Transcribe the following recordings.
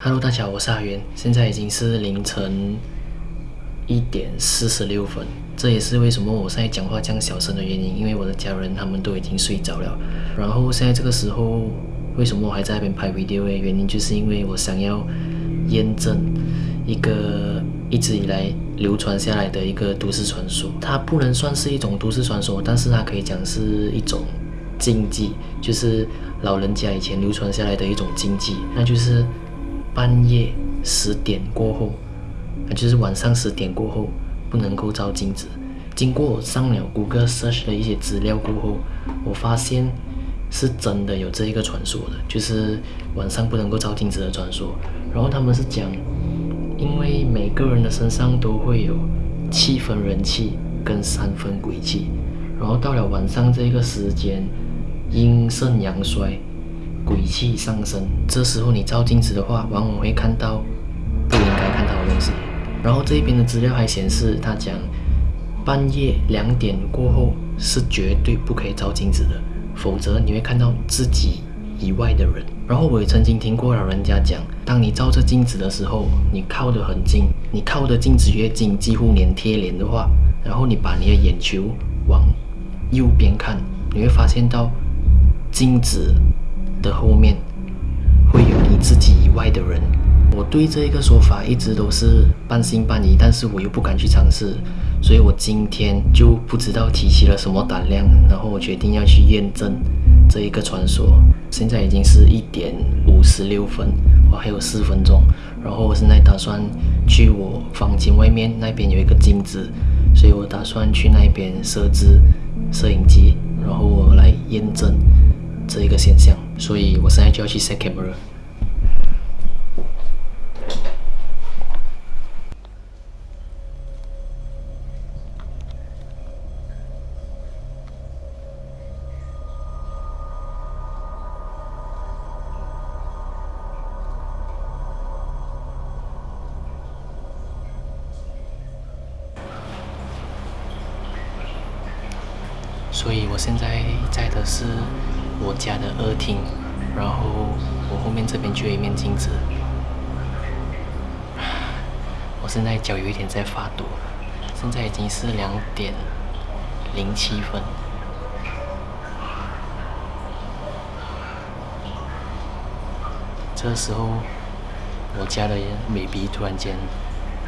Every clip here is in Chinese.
Hello，大家好，我是阿元，现在已经是凌晨一点四十六分，这也是为什么我现在讲话这样小声的原因，因为我的家人他们都已经睡着了。然后现在这个时候，为什么我还在那边拍 video 的原因，就是因为我想要验证一个一直以来流传下来的一个都市传说。它不能算是一种都市传说，但是它可以讲是一种禁忌，就是老人家以前流传下来的一种禁忌，那就是。半夜十点过后，那就是晚上十点过后不能够照镜子。经过我上了谷歌 search 的一些资料过后，我发现是真的有这一个传说的，就是晚上不能够照镜子的传说。然后他们是讲，因为每个人的身上都会有七分人气跟三分鬼气，然后到了晚上这个时间，阴盛阳衰。鬼气上升，这时候你照镜子的话，往往会看到不应该看到的东西。然后这一边的资料还显示，他讲半夜两点过后是绝对不可以照镜子的，否则你会看到自己以外的人。然后我也曾经听过老人家讲，当你照着镜子的时候，你靠得很近，你靠的镜子越近，几乎连贴脸的话，然后你把你的眼球往右边看，你会发现到镜子。的后面会有你自己以外的人。我对这一个说法一直都是半信半疑，但是我又不敢去尝试，所以我今天就不知道提起了什么胆量，然后我决定要去验证这一个传说。现在已经是一点五十六分，我还有四分钟，然后我现在打算去我房间外面那边有一个镜子，所以我打算去那边设置摄影机，然后我来验证这一个现象。所以我现在就要去 set camera。所以我现在在的是。我家的二厅，然后我后面这边就有一面镜子。我现在脚有一点在发抖，现在已经是两点零七分。这时候，我家的 baby 突然间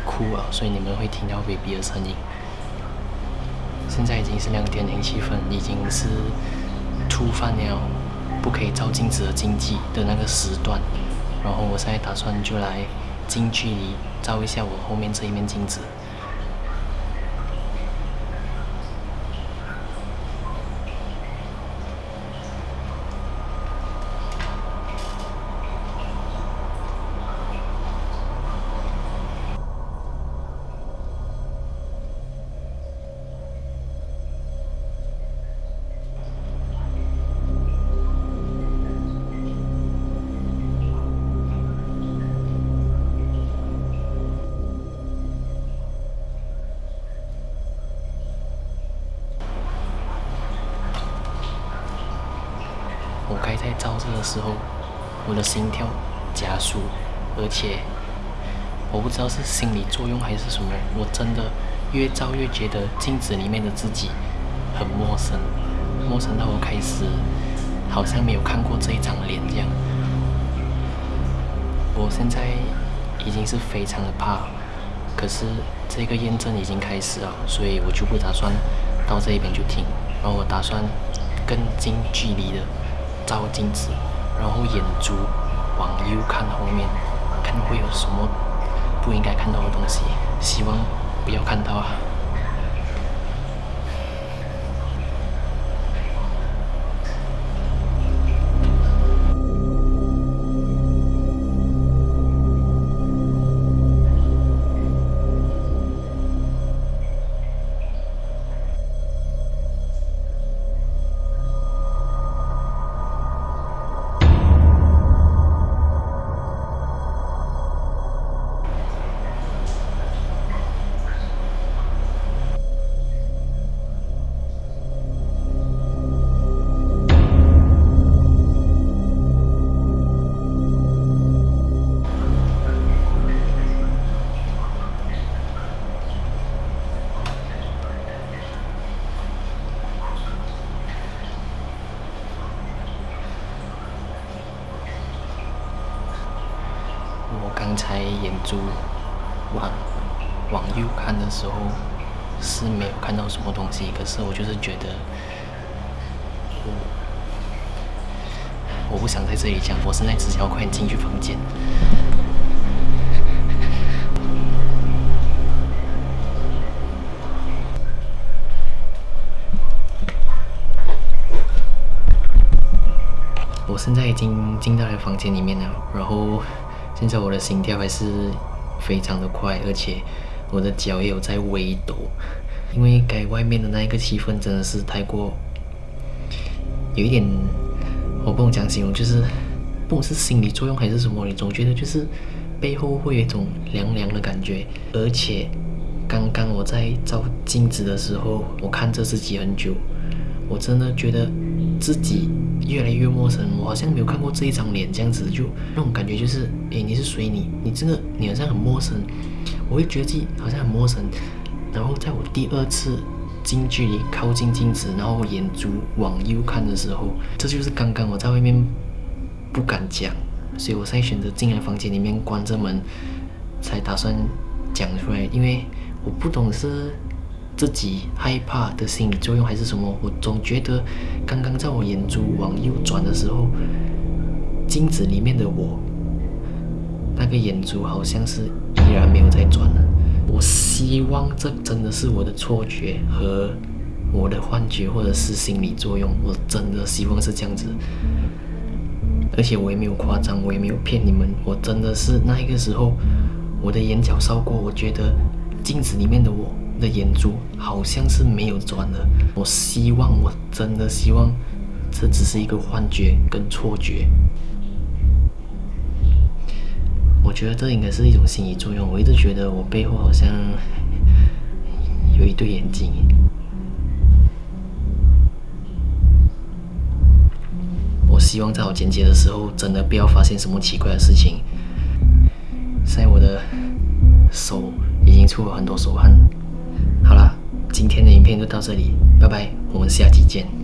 哭了，所以你们会听到 baby 的声音。现在已经是两点零七分，已经是。触犯了不可以照镜子的禁忌的那个时段，然后我现在打算就来近距离照一下我后面这一面镜子。时候，我的心跳加速，而且我不知道是心理作用还是什么，我真的越照越觉得镜子里面的自己很陌生，陌生到我开始好像没有看过这一张脸这样。我现在已经是非常的怕，可是这个验证已经开始了，所以我就不打算到这一边就停，然后我打算更近距离的。照镜子，然后眼珠往右看后面，看会有什么不应该看到的东西，希望不要看到啊。我刚才眼珠往往右看的时候是没有看到什么东西，可是我就是觉得我我不想在这里讲，我现在只想要快点进去房间。我现在已经进到了房间里面了，然后现在我的心跳还是非常的快，而且我的脚也有在微抖，因为该外面的那一个气氛真的是太过有一点，我不能讲形容，就是不管是心理作用还是什么，你总觉得就是背后会有一种凉凉的感觉，而且刚刚我在照镜子的时候，我看着自己很久，我真的觉得自己。越来越陌生，我好像没有看过这一张脸这样子，就那种感觉就是，哎，你是谁？你你真的你好像很陌生，我会觉得自己好像很陌生。然后在我第二次近距离靠近镜子，然后眼珠往右看的时候，这就是刚刚我在外面不敢讲，所以我才选择进来房间里面关着门，才打算讲出来，因为我不懂是。自己害怕的心理作用还是什么？我总觉得刚刚在我眼珠往右转的时候，镜子里面的我，那个眼珠好像是依然没有在转了。我希望这真的是我的错觉和我的幻觉，或者是心理作用。我真的希望是这样子，而且我也没有夸张，我也没有骗你们。我真的是那一个时候，我的眼角扫过，我觉得镜子里面的我。的眼珠好像是没有转的，我希望，我真的希望，这只是一个幻觉跟错觉。我觉得这应该是一种心理作用。我一直觉得我背后好像有一对眼睛。我希望在我剪辑的时候，真的不要发现什么奇怪的事情。现在我的手已经出了很多手汗。今天的影片就到这里，拜拜，我们下期见。